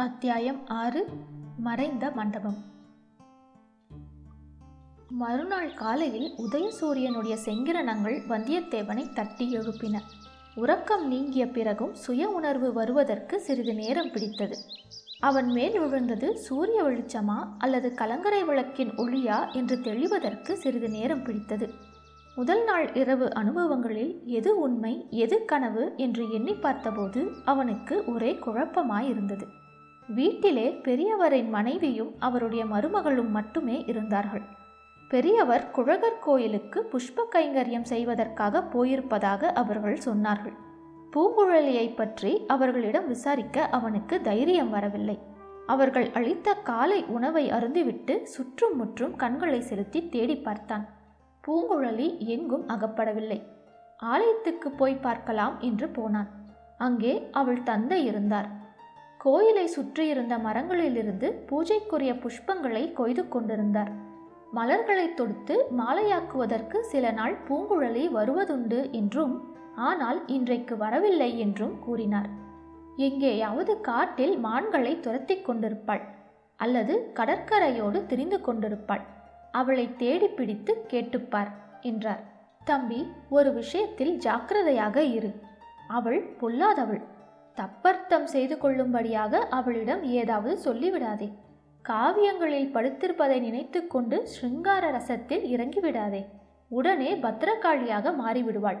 அத்தியாயம் ஆறு மறைந்த மண்டபம். மறுநாள் காலையில் உதயசூரியனுடைய செங்கிரணங்கள் வந்தியத்தேவனை தட்டி எழுப்பின. உறக்கம் நீங்கிய பிறகும் சுய உணர்வு வருவதற்கு சிறிது நேரம் பிடித்தது. அவன் மேல் விழுந்தது சூரிய வெளிச்சமா அல்லது கலங்கரை விளக்கின் ஒளியா என்று தெளிவதற்கு சிறிது நேரம் பிடித்தது. முதல் நாள் இரவு அனுபவங்களில் எது உண்மை எது கனவு என்று எண்ணி பார்த்தபோது அவனுக்கு ஒரே குழப்பமாயிருந்தது. வீட்டிலே பெரியவரின் மனைவியும் அவருடைய மருமகளும் மட்டுமே இருந்தார்கள். பெரியவர் குழகர் கோயிலுக்கு புஷ்ப கைங்கரியம் செய்வதற்காக போயிருப்பதாக அவர்கள் சொன்னார்கள். பூங்குழலியை பற்றி அவர்களிடம் விசாரிக்க அவனுக்கு தைரியம் வரவில்லை. அவர்கள் அளித்த காலை உணவை அருந்திவிட்டு சுற்றும் முற்றும் கண்களை செலுத்தி தேடி பார்த்தான். பூங்குழலி எங்கும் அகப்படவில்லை. ஆலயத்துக்கு போய் பார்க்கலாம் என்று போனான். அங்கே அவள் தந்தை இருந்தார். கோயிலை சுற்றியிருந்த மரங்களிலிருந்து பூஜைக்குரிய புஷ்பங்களை கொய்து கொண்டிருந்தார். மலர்களை தொடுத்து மாலையாக்குவதற்கு சில நாள் பூங்குழலி வருவதுண்டு என்றும் ஆனால் இன்றைக்கு வரவில்லை என்றும் கூறினார். எங்கேயாவது காட்டில் மான்களை துரத்தி கொண்டிருப்பாள் அல்லது கடற்கரையோடு திரிந்து கொண்டிருப்பாள். அவளை தேடி பிடித்து கேட்டுப்பார் என்றார். தம்பி ஒரு விஷயத்தில் ஜாக்கிரதையாக இரு. அவள் பொல்லாதவள். தப்பர்த்தம் செய்து கொள்ளும்படியாக அவளிடம் ஏதாவது சொல்லிவிடாதே. காவியங்களில் படுத்திருப்பதை நினைத்து கொண்டு ஸ்ருங்கார ரசத்தில் இறங்கிவிடாதே. உடனே பத்திரகாளியாக மாறிவிடுவாள்.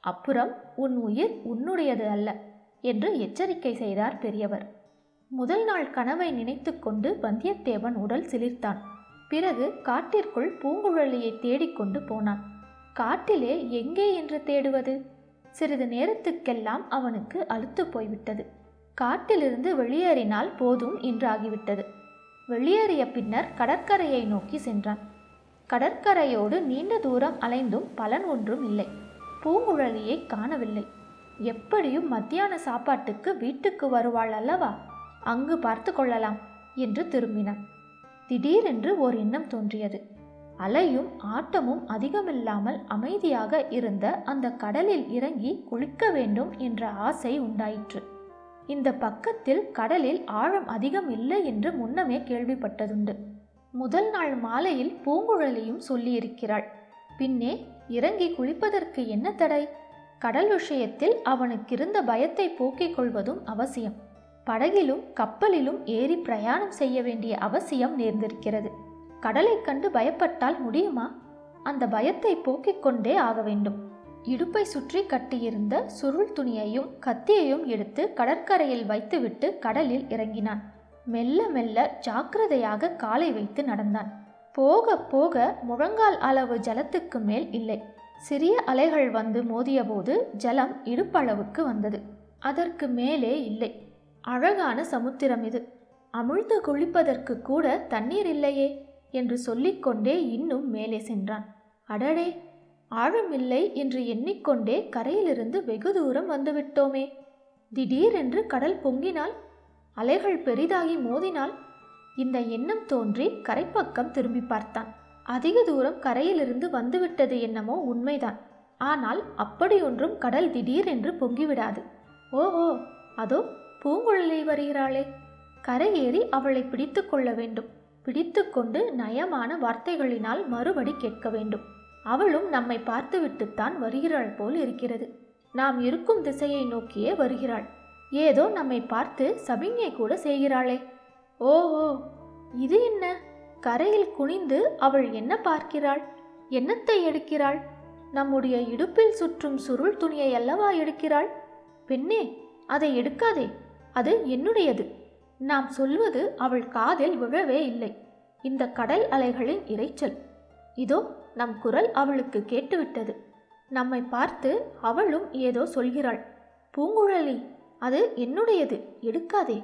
அப்புறம் உன் உயிர் உன்னுடையது அல்ல என்று எச்சரிக்கை செய்தார் பெரியவர். முதல் நாள் கனவை நினைத்து கொண்டு வந்தியத்தேவன் உடல் சிலிர்த்தான். பிறகு காட்டிற்குள் பூங்குழலியை தேடிக்கொண்டு போனான். காட்டிலே எங்கே என்று தேடுவது? சிறிது நேரத்துக்கெல்லாம் அவனுக்கு அழுத்து போய்விட்டது. காட்டிலிருந்து வெளியேறினால் போதும் என்றாகிவிட்டது. வெளியேறிய பின்னர் கடற்கரையை நோக்கி சென்றான். கடற்கரையோடு நீண்ட தூரம் அலைந்தும் பலன் ஒன்றும் இல்லை. பூங்குழலியை காணவில்லை. எப்படியும் மத்தியான சாப்பாட்டுக்கு வீட்டுக்கு வருவாள் அல்லவா? அங்கு பார்த்து கொள்ளலாம் என்று திரும்பினான். திடீரென்று ஓர் எண்ணம் தோன்றியது. அலையும் ஆட்டமும் அதிகமில்லாமல் அமைதியாக இருந்த அந்த கடலில் இறங்கி குளிக்க வேண்டும் என்ற ஆசை உண்டாயிற்று. இந்த பக்கத்தில் கடலில் ஆழம் அதிகம் இல்லை என்று முன்னமே கேள்விப்பட்டதுண்டு. முதல் நாள் மாலையில் பூங்குழலியும் சொல்லியிருக்கிறாள் பின்னே இறங்கி குளிப்பதற்கு என்ன தடை? கடல் விஷயத்தில் அவனுக்கிருந்த பயத்தை போக்கிக் கொள்வதும் அவசியம். படகிலும் கப்பலிலும் ஏறி பிரயாணம் செய்ய வேண்டிய அவசியம் நேர்ந்திருக்கிறது. கடலை கண்டு பயப்பட்டால் முடியுமா? அந்த பயத்தை போக்கிக் கொண்டே ஆக வேண்டும். இடுப்பை சுற்றி கட்டியிருந்த சுருள் துணியையும் கத்தியையும் எடுத்து கடற்கரையில் வைத்துவிட்டு கடலில் இறங்கினான். மெல்ல மெல்ல ஜாக்கிரதையாக காலை வைத்து நடந்தான். போக போக முழங்கால் அளவு ஜலத்துக்கு மேல் இல்லை. சிறிய அலைகள் வந்து மோதியபோது ஜலம் இடுப்பளவுக்கு வந்தது. அதற்கு மேலே இல்லை. அழகான சமுத்திரம் இது. அமிழ்ந்து குளிப்பதற்கு கூட தண்ணீர் இல்லையே. என்று சொல்லிக்கொண்டே இன்னும் மேலே சென்றான். அடடே ஆழமில்லை என்று எண்ணிக்கொண்டே கரையிலிருந்து வெகு தூரம் வந்துவிட்டோமே. திடீரென்று கடல் பொங்கினால் அலைகள் பெரிதாகி மோதினால் இந்த எண்ணம் தோன்றி கரைப்பக்கம் திரும்பி பார்த்தான். அதிக தூரம் கரையிலிருந்து வந்துவிட்டது என்னமோ உண்மைதான். ஆனால் அப்படியொன்றும் கடல் திடீரென்று பொங்கிவிடாது. ஓஹோ அதோ பூங்குழலி வருகிறாளே. கரையேறி அவளை பிடித்து கொள்ள வேண்டும். பிடித்து கொண்டு நயமான வார்த்தைகளினால் மறுபடி கேட்க வேண்டும். அவளும் நம்மை பார்த்துவிட்டுத்தான் வருகிறாள் போல் இருக்கிறது. நாம் இருக்கும் திசையை நோக்கியே வருகிறாள். ஏதோ நம்மை பார்த்து சபிஞை கூட செய்கிறாளே. ஓஹோ இது என்ன? கரையில் குனிந்து அவள் என்ன பார்க்கிறாள்? என்னத்தை எடுக்கிறாள்? நம்முடைய இடுப்பில் சுற்றும் சுருள் துணியை அல்லவா எடுக்கிறாள்? பெண்ணே அதை எடுக்காதே. அது என்னுடையது. நாம் சொல்வது அவள் காதில் விழவே இல்லை. இந்த கடல் அலைகளின் இரைச்சல். இதோ நம் குரல் அவளுக்கு கேட்டுவிட்டது. நம்மை பார்த்து அவளும் ஏதோ சொல்கிறாள். பூங்குழலி அது என்னுடையது? எடுக்காதே.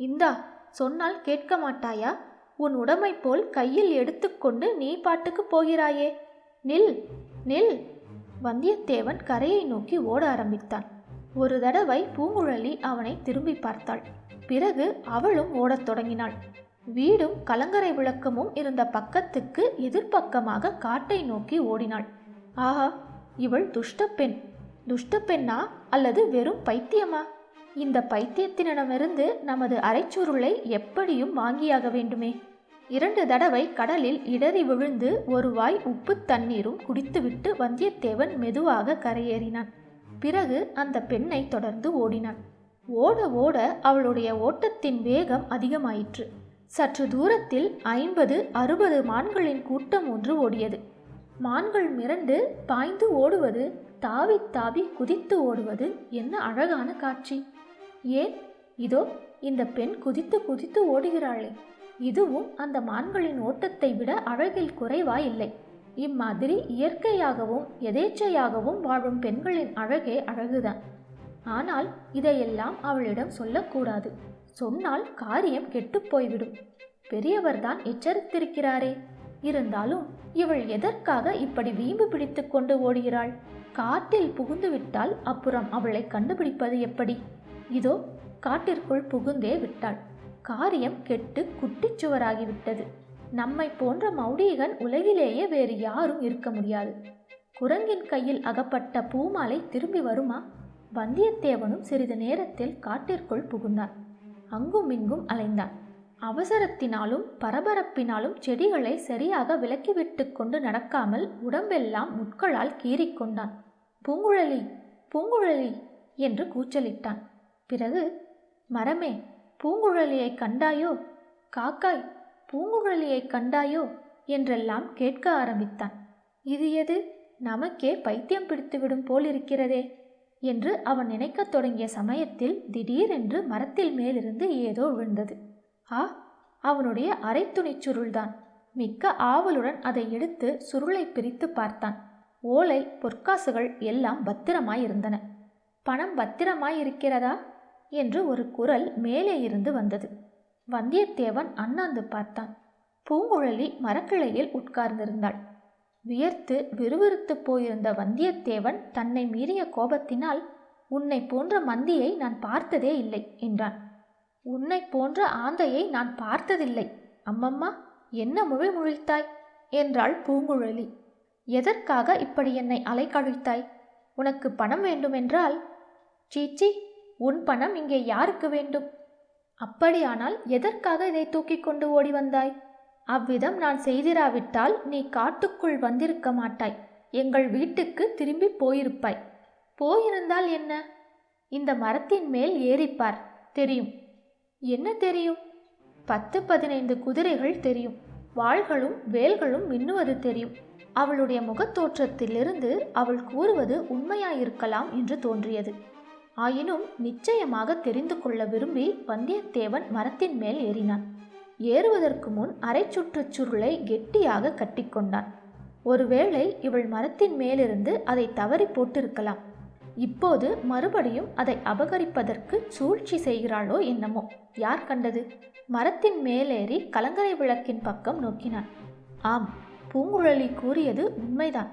இந்தா சொன்னால் கேட்க மாட்டாயா? உன் உடமை போல் கையில் எடுத்துக்கொண்டு நீ பாட்டுக்கு போகிறாயே. நில் நில். வந்தியத்தேவன் கரையை நோக்கி ஓட ஆரம்பித்தான். ஒரு தடவை பூங்குழலி அவனை திரும்பி பார்த்தாள். பிறகு அவளும் ஓடத் தொடங்கினாள். வீடும் கலங்கரை விளக்கமும் இருந்த பக்கத்துக்கு எதிர்ப்பக்கமாக காட்டை நோக்கி ஓடினாள். ஆஹா இவள் துஷ்டப்பெண் துஷ்டப்பெண்ணா அல்லது வெறும் பைத்தியமா? இந்த பைத்தியத்தினிடமிருந்து நமது அரைச்சுருளை எப்படியும் வாங்கியாக வேண்டுமே. இரண்டு தடவை கடலில் இடறி விழுந்து ஒரு வாய் உப்பு தண்ணீரும் குடித்துவிட்டு வந்தியத்தேவன் மெதுவாக கரையேறினான். பிறகு அந்த பெண்ணை தொடர்ந்து ஓடினான். ஓட ஓட அவளுடைய ஓட்டத்தின் வேகம் அதிகமாயிற்று. சற்று தூரத்தில் ஐம்பது அறுபது மான்களின் கூட்டம் ஒன்று ஓடியது. மான்கள் மிரண்டு பாய்ந்து ஓடுவது தாவி தாவி குதித்து ஓடுவது என்ன அழகான காட்சி. ஏன்? இதோ இந்த பெண் குதித்து குதித்து ஓடுகிறாளே. இதுவும் அந்த மான்களின் ஓட்டத்தை விட அழகில் குறைவா இல்லை இம்மாதிரி இயற்கையாகவும் எதேச்சையாகவும் வாழும் பெண்களின் அழகே அழகுதான். ஆனால் இதையெல்லாம் அவளிடம் சொல்லக்கூடாது. சொன்னால் காரியம் கெட்டுப் போய்விடும். பெரியவர்தான் எச்சரித்திருக்கிறாரே. இருந்தாலும் இவள் எதற்காக இப்படி வீம்பு பிடித்து கொண்டு ஓடுகிறாள்? காட்டில் புகுந்து விட்டால் அப்புறம் அவளை கண்டுபிடிப்பது எப்படி? இதோ காட்டிற்குள் புகுந்தே விட்டாள். காரியம் கெட்டு குட்டிச்சுவராகிவிட்டது நம்மை போன்ற மௌடீகன் உலகிலேயே வேறு யாரும் இருக்க முடியாது. குரங்கின் கையில் அகப்பட்ட பூமாலை திரும்பி வருமா? வந்தியத்தேவனும் சிறிது நேரத்தில் காட்டிற்குள் புகுந்தான். அங்கும் இங்கும் அலைந்தான். அவசரத்தினாலும் பரபரப்பினாலும் செடிகளை சரியாக விலக்கிவிட்டு கொண்டு நடக்காமல் உடம்பெல்லாம் முட்களால் கீறிக்கொண்டான் பூங்குழலி பூங்குழலி! என்று கூச்சலிட்டான். பிறகு மரமே பூங்குழலியை கண்டாயோ? காக்காய் பூங்குழலியை கண்டாயோ? என்றெல்லாம் கேட்க ஆரம்பித்தான். இது எது? நமக்கே பைத்தியம் பிடித்துவிடும் போலிருக்கிறதே! என்று அவன் நினைக்கத் தொடங்கிய சமயத்தில் திடீரென்று மரத்தில் மேலிருந்து ஏதோ விழுந்தது. ஆ அவனுடைய அரைத்துணிச் சுருள்தான். மிக்க ஆவலுடன் அதை எடுத்து சுருளை பிரித்து பார்த்தான். ஓலை பொற்காசுகள் எல்லாம் பத்திரமாயிருந்தன. பணம் பத்திரமாயிருக்கிறதா? என்று ஒரு குரல் மேலே இருந்து வந்தது. வந்தியத்தேவன் அண்ணாந்து பார்த்தான். பூங்குழலி மரக்கிளையில் உட்கார்ந்திருந்தாள். வியர்த்து விறுவிறுத்து போயிருந்த வந்தியத்தேவன் தன்னை மீறிய கோபத்தினால் உன்னை போன்ற மந்தியை நான் பார்த்ததே இல்லை என்றான். உன்னை போன்ற ஆந்தையை நான் பார்த்ததில்லை. அம்மம்மா என்ன முழி முழித்தாய்? என்றாள் பூங்குழலி. எதற்காக இப்படி என்னை அலைக்கழித்தாய் உனக்கு பணம் வேண்டுமென்றால் சீச்சி உன் பணம் இங்கே யாருக்கு வேண்டும்? அப்படியானால் எதற்காக இதை தூக்கிக் கொண்டு ஓடி வந்தாய்? அவ்விதம் நான் செய்திராவிட்டால் நீ காட்டுக்குள் வந்திருக்க மாட்டாய். எங்கள் வீட்டுக்கு திரும்பி போயிருப்பாய். போயிருந்தால் என்ன? இந்த மரத்தின் மேல் ஏறிப்பார். தெரியும். என்ன தெரியும்? பத்து பதினைந்து குதிரைகள் தெரியும். வாள்களும் வேல்களும் மின்னுவது தெரியும். அவளுடைய முகத்தோற்றத்திலிருந்து அவள் கூறுவது உண்மையாயிருக்கலாம் என்று தோன்றியது. ஆயினும் நிச்சயமாக தெரிந்து கொள்ள விரும்பி வந்தியத்தேவன் மரத்தின் மேல் ஏறினான். ஏறுவதற்கு முன் அரை சுற்றுச் சுருளை கெட்டியாக கட்டிக்கொண்டான் ஒருவேளை இவள் மரத்தின் மேலிருந்து அதை தவறி போட்டிருக்கலாம். இப்போது மறுபடியும் அதை அபகரிப்பதற்கு சூழ்ச்சி செய்கிறாளோ என்னமோ. யார் கண்டது? மரத்தின் மேலேறி கலங்கரை விளக்கின் பக்கம் நோக்கினான். ஆம் பூங்குழலி கூறியது உண்மைதான்.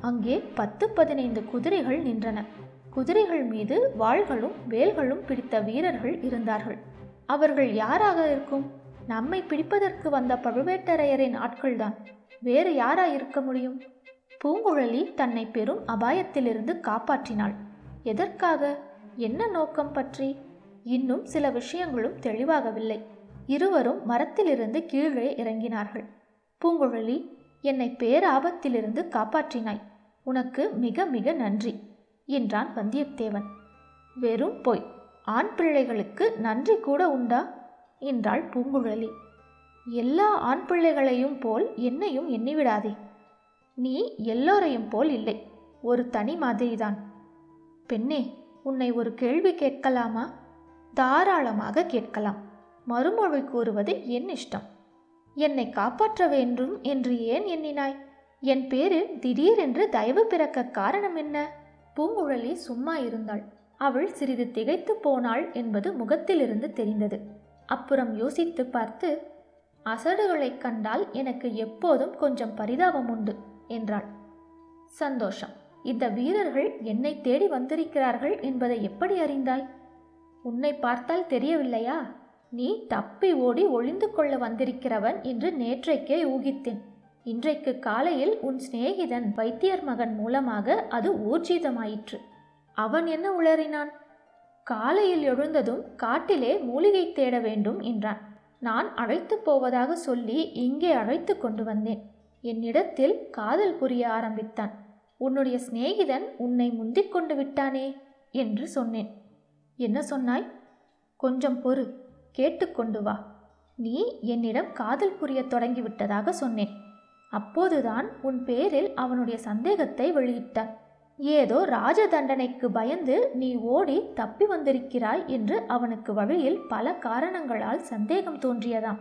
அங்கே பத்து பதினைந்து குதிரைகள் நின்றன. குதிரைகள் மீது வாள்களும் வேல்களும் பிடித்த வீரர்கள் இருந்தார்கள். அவர்கள் யாராக இருக்கும்? நம்மை பிடிப்பதற்கு வந்த பழுவேட்டரையரின் ஆட்கள்தான். வேறு யாரா இருக்க முடியும்? பூங்குழலி தன்னை பெரும் அபாயத்திலிருந்து காப்பாற்றினாள். எதற்காக? என்ன நோக்கம் பற்றி? இன்னும் சில விஷயங்களும் தெளிவாகவில்லை. இருவரும் மரத்திலிருந்து கீழே இறங்கினார்கள். பூங்குழலி என்னை பேராபத்திலிருந்து காப்பாற்றினாய். உனக்கு மிக மிக நன்றி என்றான் வந்தியத்தேவன். வெறும் பொய். ஆண் பிள்ளைகளுக்கு நன்றி கூட உண்டா? என்றாள் பூங்குழலி. எல்லா ஆண் பிள்ளைகளையும் போல் என்னையும் எண்ணிவிடாதே. நீ எல்லோரையும் போல் இல்லை. ஒரு தனி மாதிரிதான். பெண்ணே உன்னை ஒரு கேள்வி கேட்கலாமா? தாராளமாக கேட்கலாம். மறுமொழி கூறுவது என் இஷ்டம். என்னை காப்பாற்ற வேண்டும் என்று ஏன் எண்ணினாய்? என் பேரில் திடீரென்று தயவு பிறக்க காரணம் என்ன? பூங்குழலி சும்மா இருந்தாள். அவள் சிறிது திகைத்து போனாள் என்பது முகத்திலிருந்து தெரிந்தது. அப்புறம் யோசித்து பார்த்து அசடுகளைக் கண்டால் எனக்கு எப்போதும் கொஞ்சம் பரிதாபம் உண்டு என்றாள். சந்தோஷம். இந்த வீரர்கள் என்னை தேடி வந்திருக்கிறார்கள் என்பதை எப்படி அறிந்தாய்? உன்னை பார்த்தால் தெரியவில்லையா? நீ தப்பி ஓடி ஒளிந்து கொள்ள வந்திருக்கிறவன் என்று நேற்றைக்கே ஊகித்தேன். இன்றைக்கு காலையில் உன் சிநேகிதன் வைத்தியர் மகன் மூலமாக அது ஊர்ஜிதமாயிற்று. அவன் என்ன உளறினான்? காலையில் எழுந்ததும் காட்டிலே மூலிகை தேட வேண்டும் என்றான். நான் அழைத்து போவதாக சொல்லி இங்கே அழைத்து கொண்டு வந்தேன். என்னிடத்தில் காதல் புரிய ஆரம்பித்தான். உன்னுடைய சிநேகிதன் உன்னை முந்திக் கொண்டு விட்டானே என்று சொன்னேன். என்ன சொன்னாய்? கொஞ்சம் பொறு கேட்டுக்கொண்டு வா. நீ என்னிடம் காதல் புரிய தொடங்கிவிட்டதாக சொன்னேன். அப்போதுதான் உன் பேரில் அவனுடைய சந்தேகத்தை வெளியிட்டான் ஏதோ ராஜ தண்டனைக்கு பயந்து நீ ஓடி தப்பி வந்திருக்கிறாய் என்று அவனுக்கு வழியில் பல காரணங்களால் சந்தேகம் தோன்றியதாம்.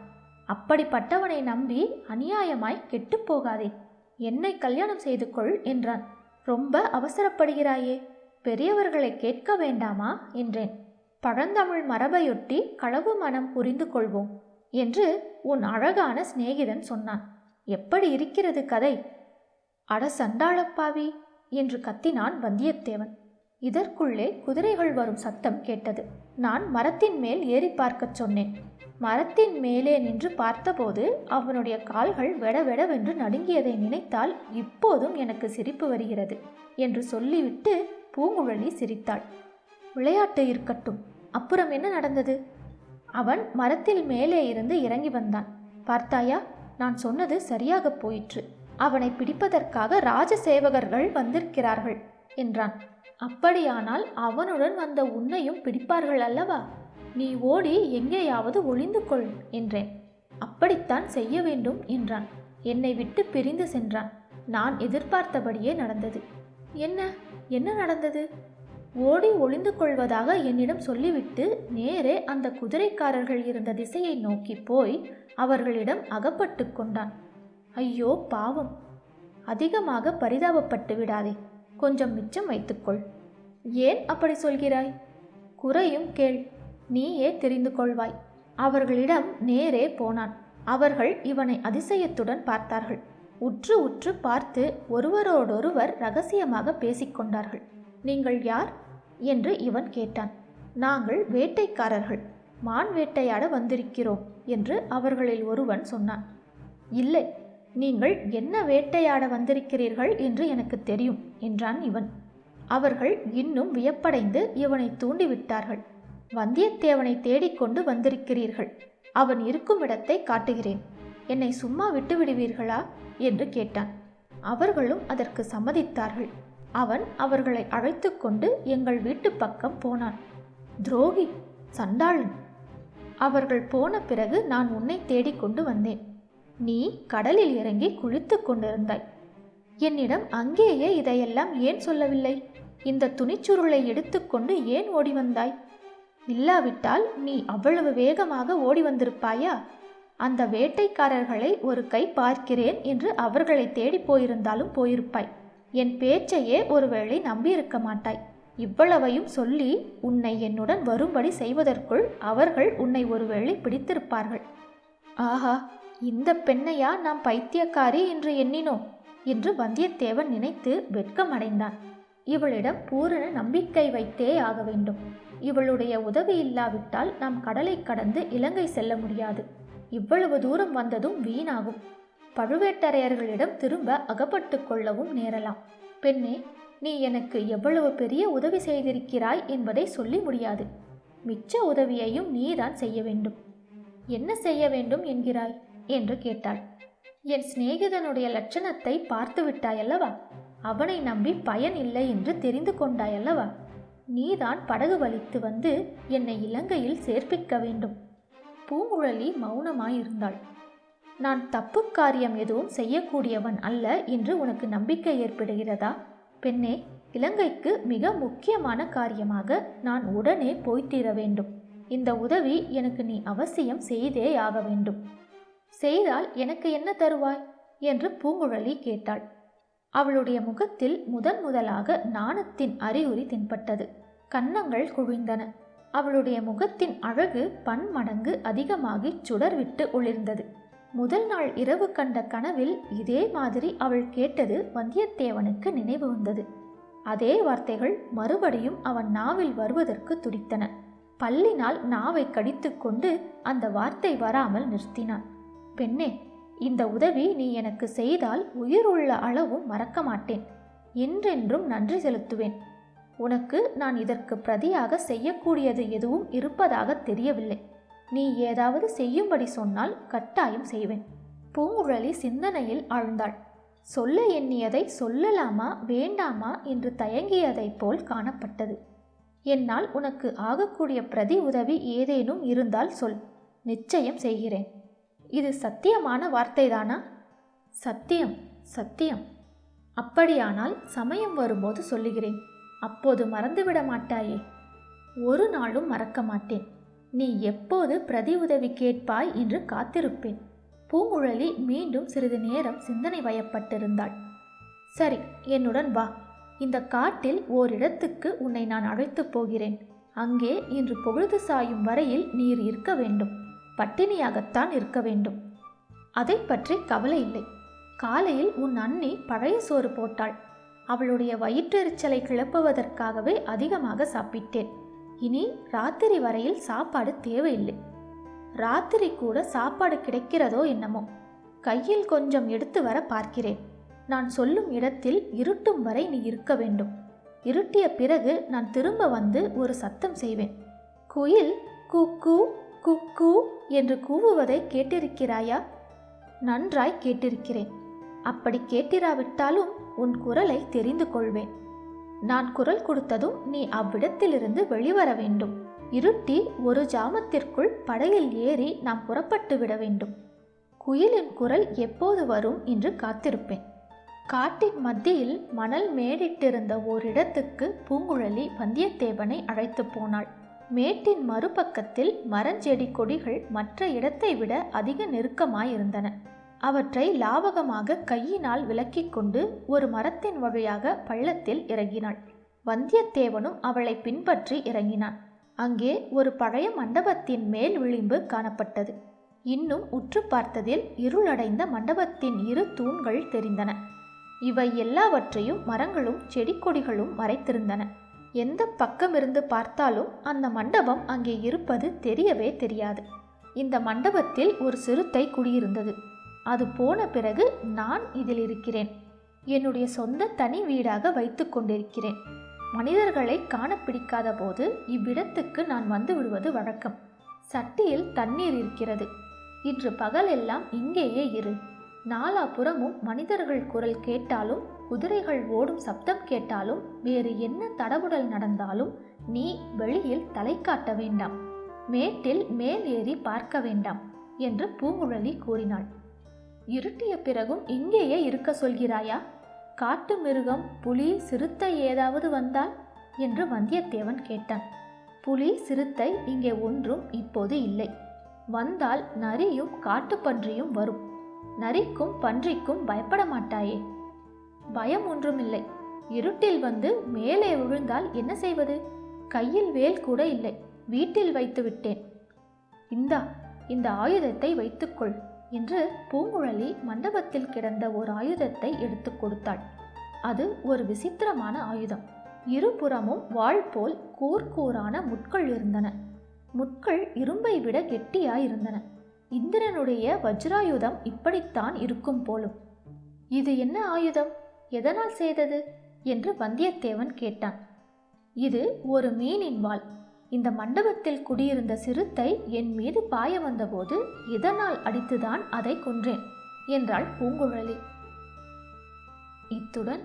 அப்படிப்பட்டவனை நம்பி அநியாயமாய் கெட்டுப் போகாதே. என்னை கல்யாணம் செய்து கொள் என்றான். ரொம்ப அவசரப்படுகிறாயே. பெரியவர்களை கேட்க வேண்டாமா? என்றேன். பழந்தமிழ் மரபையொட்டி களவு மனம் புரிந்து கொள்வோம் என்று உன் அழகான சிநேகிதன் சொன்னான். எப்படி இருக்கிறது கதை? அட சண்டாளப்பாவி என்று கத்தினான் வந்தியத்தேவன். இதற்குள்ளே குதிரைகள் வரும் சத்தம் கேட்டது. நான் மரத்தின் மேல் ஏறி பார்க்கச் சொன்னேன். மரத்தின் மேலே நின்று பார்த்தபோது அவனுடைய கால்கள் வெடவெடவென்று நடுங்கியதை நினைத்தால் இப்போதும் எனக்கு சிரிப்பு வருகிறது என்று சொல்லிவிட்டு பூங்குழலி சிரித்தாள். விளையாட்டு இருக்கட்டும். அப்புறம் என்ன நடந்தது? அவன் மரத்தில் மேலே இருந்து இறங்கி வந்தான். பார்த்தாயா? நான் சொன்னது சரியாக போயிற்று. அவனை பிடிப்பதற்காக ராஜசேவகர்கள் வந்திருக்கிறார்கள் என்றான். அப்படியானால் அவனுடன் வந்த உன்னையும் பிடிப்பார்கள் அல்லவா? நீ ஓடி எங்கேயாவது ஒளிந்து கொள் என்றேன். அப்படித்தான் செய்ய வேண்டும் என்றான். என்னை விட்டு பிரிந்து சென்றான். நான் எதிர்பார்த்தபடியே நடந்தது. என்ன? என்ன நடந்தது? ஓடி ஒளிந்து கொள்வதாக என்னிடம் சொல்லிவிட்டு நேரே அந்த குதிரைக்காரர்கள் இருந்த திசையை நோக்கி போய் அவர்களிடம் அகப்பட்டு கொண்டான். ஐயோ பாவம். அதிகமாக பரிதாபப்பட்டு விடாதே. கொஞ்சம் மிச்சம் வைத்துக்கொள். ஏன் அப்படி சொல்கிறாய்? குறையும் கேள். நீயே தெரிந்து கொள்வாய். அவர்களிடம் நேரே போனான். அவர்கள் இவனை அதிசயத்துடன் பார்த்தார்கள். உற்று உற்று பார்த்து ஒருவரோடொருவர் ரகசியமாக பேசிக்கொண்டார்கள் நீங்கள் யார்? என்று இவன் கேட்டான். நாங்கள் வேட்டைக்காரர்கள். மான் வேட்டையாட வந்திருக்கிறோம் என்று அவர்களில் ஒருவன் சொன்னான். இல்லை நீங்கள் என்ன வேட்டையாட வந்திருக்கிறீர்கள் என்று எனக்கு தெரியும் என்றான் இவன். அவர்கள் இன்னும் வியப்படைந்து இவனை தூண்டிவிட்டார்கள். வந்தியத்தேவனை தேடிக்கொண்டு வந்திருக்கிறீர்கள். அவன் இருக்கும் இடத்தை காட்டுகிறேன். என்னை சும்மா விட்டு விடுவீர்களா? என்று கேட்டான். அவர்களும் அதற்கு சம்மதித்தார்கள். அவன் அவர்களை அழைத்து கொண்டு எங்கள் வீட்டு பக்கம் போனான். துரோகி சண்டாளன். அவர்கள் போன பிறகு நான் உன்னை தேடிக்கொண்டு வந்தேன். நீ கடலில் இறங்கி குளித்து கொண்டிருந்தாய். என்னிடம் அங்கேயே இதையெல்லாம் ஏன் சொல்லவில்லை? இந்த துணிச்சுருளை எடுத்துக்கொண்டு ஏன் ஓடி வந்தாய்? இல்லாவிட்டால் நீ அவ்வளவு வேகமாக ஓடி வந்திருப்பாயா? அந்த வேட்டைக்காரர்களை ஒரு கை பார்க்கிறேன் என்று அவர்களை தேடி போயிருந்தாலும் போயிருப்பாய். என் பேச்சையே ஒருவேளை நம்பியிருக்க மாட்டாய். இவ்வளவையும் சொல்லி உன்னை என்னுடன் வரும்படி செய்வதற்குள் அவர்கள் உன்னை ஒருவேளை பிடித்திருப்பார்கள். ஆஹா இந்த பெண்ணையா நாம் பைத்தியக்காரி என்று எண்ணினோம் என்று வந்தியத்தேவன் நினைத்து வெட்கமடைந்தான். இவளிடம் பூரண நம்பிக்கை வைத்தே ஆக வேண்டும். இவளுடைய உதவி இல்லாவிட்டால் நாம் கடலை கடந்து இலங்கை செல்ல முடியாது. இவ்வளவு தூரம் வந்ததும் வீணாகும். பழுவேட்டரையர்களிடம் திரும்ப அகப்பட்டு கொள்ளவும் நேரலாம். பெண்ணே நீ எனக்கு எவ்வளவு பெரிய உதவி செய்திருக்கிறாய் என்பதை சொல்லி முடியாது. மிச்ச உதவியையும் நீதான் செய்ய வேண்டும். என்ன செய்ய வேண்டும் என்கிறாய்? என்று கேட்டாள். என் சிநேகிதனுடைய லட்சணத்தை பார்த்து விட்டாயல்லவா? அவனை நம்பி பயன் இல்லை என்று தெரிந்து கொண்டாயல்லவா? நீதான் படகு வலித்து வந்து என்னை இலங்கையில் சேர்ப்பிக்க வேண்டும். பூங்குழலி மௌனமாயிருந்தாள். நான் தப்பு காரியம் எதுவும் செய்யக்கூடியவன் அல்ல என்று உனக்கு நம்பிக்கை ஏற்படுகிறதா? பெண்ணே இலங்கைக்கு மிக முக்கியமான காரியமாக நான் உடனே போய்த்தீர வேண்டும். இந்த உதவி எனக்கு நீ அவசியம் செய்தே ஆக வேண்டும். செய்தால் எனக்கு என்ன தருவாய்? என்று பூங்குழலி கேட்டாள். அவளுடைய முகத்தில் முதன் முதலாக நாணத்தின் அறிகுறி தென்பட்டது. கன்னங்கள் குவிந்தன. அவளுடைய முகத்தின் அழகு பன்மடங்கு அதிகமாகி சுடர்விட்டு ஒளிர்ந்தது. முதல் நாள் இரவு கண்ட கனவில் இதே மாதிரி அவள் கேட்டது வந்தியத்தேவனுக்கு நினைவு வந்தது. அதே வார்த்தைகள் மறுபடியும் அவன் நாவில் வருவதற்கு துடித்தன. பல்லினால் நாவை கடித்துக்கொண்டு அந்த வார்த்தை வராமல் நிறுத்தினான். பெண்ணே இந்த உதவி நீ எனக்கு செய்தால் உயிர் உள்ள அளவும் மறக்க மாட்டேன். என்றென்றும் நன்றி செலுத்துவேன். உனக்கு நான் இதற்கு பிரதியாக செய்யக்கூடியது எதுவும் இருப்பதாக தெரியவில்லை. நீ ஏதாவது செய்யும்படி சொன்னால் கட்டாயம் செய்வேன். பூங்குழலி சிந்தனையில் ஆழ்ந்தாள். சொல்ல எண்ணியதை சொல்லலாமா வேண்டாமா என்று தயங்கியதைப் போல் காணப்பட்டது. என்னால் உனக்கு ஆகக்கூடிய பிரதி உதவி ஏதேனும் இருந்தால் சொல். நிச்சயம் செய்கிறேன். இது சத்தியமான வார்த்தைதானா? சத்தியம் சத்தியம். அப்படியானால் சமயம் வரும்போது சொல்லுகிறேன். அப்போது மறந்துவிட மாட்டாயே. ஒரு நாளும் மறக்க மாட்டேன். நீ எப்போது பிரதி உதவி கேட்பாய் என்று காத்திருப்பேன். பூங்குழலி மீண்டும் சிறிது நேரம் சிந்தனை வயப்பட்டிருந்தாள். சரி என்னுடன் வா. இந்த காட்டில் ஓரிடத்துக்கு உன்னை நான் அழைத்துப் போகிறேன். அங்கே இன்று பொழுது சாயும் வரையில் நீர் இருக்க வேண்டும். பட்டினியாகத்தான் இருக்க வேண்டும். அதை பற்றி கவலை இல்லை. காலையில் உன் அண்ணி பழைய சோறு போட்டாள். அவளுடைய வயிற்றெரிச்சலை கிளப்புவதற்காகவே அதிகமாக சாப்பிட்டேன். இனி ராத்திரி வரையில் சாப்பாடு தேவையில்லை. ராத்திரி கூட சாப்பாடு கிடைக்கிறதோ என்னமோ. கையில் கொஞ்சம் எடுத்து வர பார்க்கிறேன். நான் சொல்லும் இடத்தில் இருட்டும் வரை நீ இருக்க வேண்டும். இருட்டிய பிறகு நான் திரும்ப வந்து ஒரு சத்தம் செய்வேன். குயில் குக்கு குக்கு. என்று கூவுவதை கேட்டிருக்கிறாயா? நன்றாய் கேட்டிருக்கிறேன். அப்படி கேட்டிராவிட்டாலும் உன் குரலை தெரிந்து கொள்வேன். நான் குரல் கொடுத்ததும் நீ அவ்விடத்திலிருந்து வெளிவர வேண்டும். இருட்டி ஒரு ஜாமத்திற்குள் படையில் ஏறி நாம் புறப்பட்டு விட வேண்டும். குயிலின் குரல் எப்போது வரும் என்று காத்திருப்பேன். காட்டின் மத்தியில் மணல் மேடிட்டிருந்த ஓரிடத்துக்கு பூங்குழலி வந்தியத்தேவனை அழைத்து போனாள். மேட்டின் மறுபக்கத்தில் மரஞ்செடி கொடிகள் மற்ற இடத்தை விட அதிக நெருக்கமாயிருந்தன. அவற்றை லாவகமாக கையினால் விலக்கிக் கொண்டு ஒரு மரத்தின் வழியாக பள்ளத்தில் இறங்கினாள். வந்தியத்தேவனும் அவளை பின்பற்றி இறங்கினான். அங்கே ஒரு பழைய மண்டபத்தின் மேல் விளிம்பு காணப்பட்டது. இன்னும் உற்று பார்த்ததில் இருளடைந்த மண்டபத்தின் இரு தூண்கள் தெரிந்தன. இவை எல்லாவற்றையும் மரங்களும் செடி கொடிகளும் மறைத்திருந்தன. எந்த பக்கமிருந்து பார்த்தாலும் அந்த மண்டபம் அங்கே இருப்பது தெரியவே தெரியாது. இந்த மண்டபத்தில் ஒரு சிறுத்தை குடியிருந்தது. அது போன பிறகு நான் இதில் இருக்கிறேன். என்னுடைய சொந்த தனி வீடாக வைத்து கொண்டிருக்கிறேன். மனிதர்களை காண பிடிக்காத போது இவ்விடத்துக்கு நான் வந்து விடுவது வழக்கம். சட்டியில் தண்ணீர் இருக்கிறது. இன்று பகலெல்லாம் இங்கேயே இரு. நாலாபுறமும் மனிதர்கள் குரல் கேட்டாலும் குதிரைகள் ஓடும் சப்தம் கேட்டாலும் வேறு என்ன தடபுடல் நடந்தாலும் நீ வெளியில் தலை காட்ட வேண்டாம். மேட்டில் மேல் ஏறி பார்க்க வேண்டாம் என்று பூங்குழலி கூறினாள். இருட்டிய பிறகும் இங்கேயே இருக்க சொல்கிறாயா? காட்டு மிருகம் புலி சிறுத்தை ஏதாவது வந்தால்? என்று வந்தியத்தேவன் கேட்டான். புலி சிறுத்தை இங்கே ஒன்றும் இப்போது இல்லை. வந்தால் நரியும் காட்டுப்பன்றியும் வரும். நரிக்கும் பன்றிக்கும் பயப்பட மாட்டாயே. பயம் ஒன்றுமில்லை. இருட்டில் வந்து மேலே விழுந்தால் என்ன செய்வது? கையில் வேல் கூட இல்லை. வீட்டில் வைத்து விட்டேன். இந்தா இந்த ஆயுதத்தை வைத்துக்கொள் என்று பூங்குழலி மண்டபத்தில் கிடந்த ஒரு ஆயுதத்தை எடுத்து கொடுத்தாள். அது ஒரு விசித்திரமான ஆயுதம். இருபுறமும் வாள் போல் கூர்கூரான முட்கள் இருந்தன. முட்கள் இரும்பை விட கெட்டியாயிருந்தன. இந்திரனுடைய வஜ்ராயுதம் இப்படித்தான் இருக்கும் போலும். இது என்ன ஆயுதம்? எதனால் செய்தது? என்று வந்தியத்தேவன் கேட்டான். இது ஒரு மீனின் வாள். இந்த மண்டபத்தில் குடியிருந்த சிறுத்தை என் மீது பாய வந்தபோது இதனால் அடித்துதான் அதை கொன்றேன் என்றாள் பூங்குழலி. இத்துடன்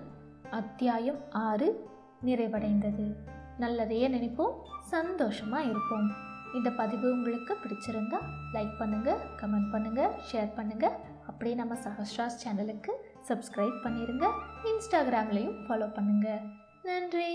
அத்தியாயம் ஆறு நிறைவடைந்தது. நல்லதையே நினைப்போம். சந்தோஷமாக இருப்போம். இந்த பதிவு உங்களுக்கு பிடிச்சிருந்தா லைக் பண்ணுங்கள் கமெண்ட் பண்ணுங்கள் ஷேர் பண்ணுங்கள் அப்படியே நம்ம சஹஸ்ராஸ் சேனலுக்கு சப்ஸ்கிரைப் பண்ணிடுங்க இன்ஸ்டாகிராம்லேயும் ஃபாலோ பண்ணுங்கள் நன்றி.